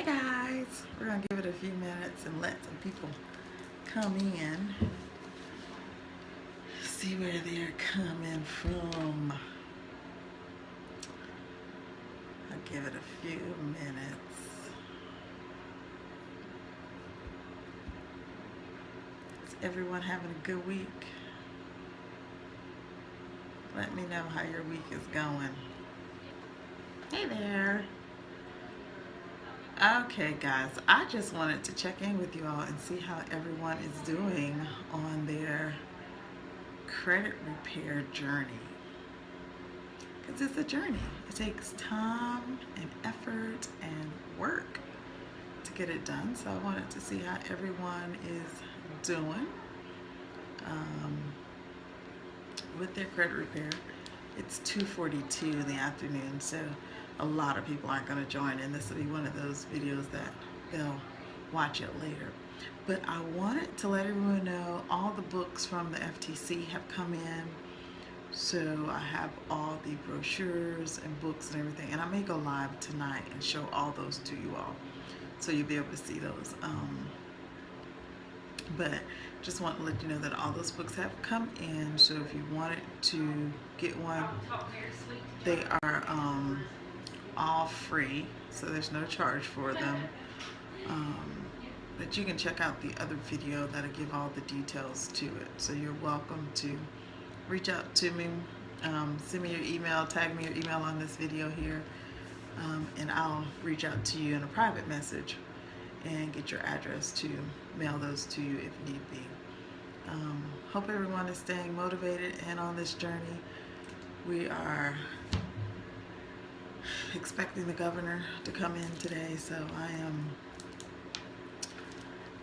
Hey guys, we're gonna give it a few minutes and let some people come in. See where they're coming from. I'll give it a few minutes. Is everyone having a good week? Let me know how your week is going. Hey there. Okay, guys, I just wanted to check in with you all and see how everyone is doing on their credit repair journey. Because it's a journey. It takes time and effort and work to get it done. So I wanted to see how everyone is doing um, with their credit repair. It's 2.42 in the afternoon, so a lot of people aren't going to join and This will be one of those videos that they'll watch it later. But I wanted to let everyone know all the books from the FTC have come in. So I have all the brochures and books and everything. And I may go live tonight and show all those to you all. So you'll be able to see those. Um, but just want to let you know that all those books have come in. So if you wanted to get one, they are... Um, all free, so there's no charge for them. Um, but you can check out the other video that'll give all the details to it. So you're welcome to reach out to me, um, send me your email, tag me your email on this video here, um, and I'll reach out to you in a private message and get your address to mail those to you if need be. Um, hope everyone is staying motivated and on this journey. We are expecting the governor to come in today, so I am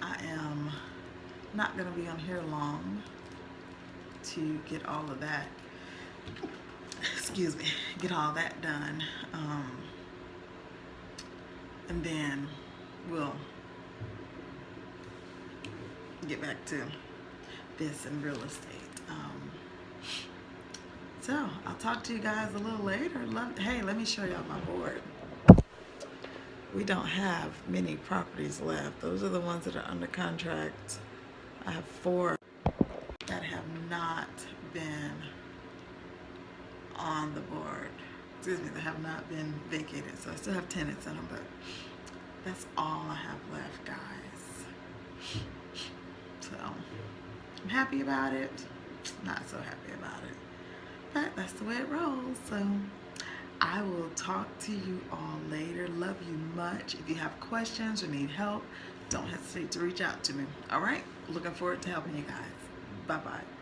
I am not going to be on here long to get all of that excuse me get all that done um, and then we'll get back to this and real estate um, so I'll talk to you guys a little later. Love, hey, let me show y'all my board. We don't have many properties left. Those are the ones that are under contract. I have four that have not been on the board. Excuse me, that have not been vacated. So I still have tenants in them, but that's all I have left, guys. So I'm happy about it. Not so happy about it but that's the way it rolls. So I will talk to you all later. Love you much. If you have questions or need help, don't hesitate to reach out to me. All right? Looking forward to helping you guys. Bye-bye.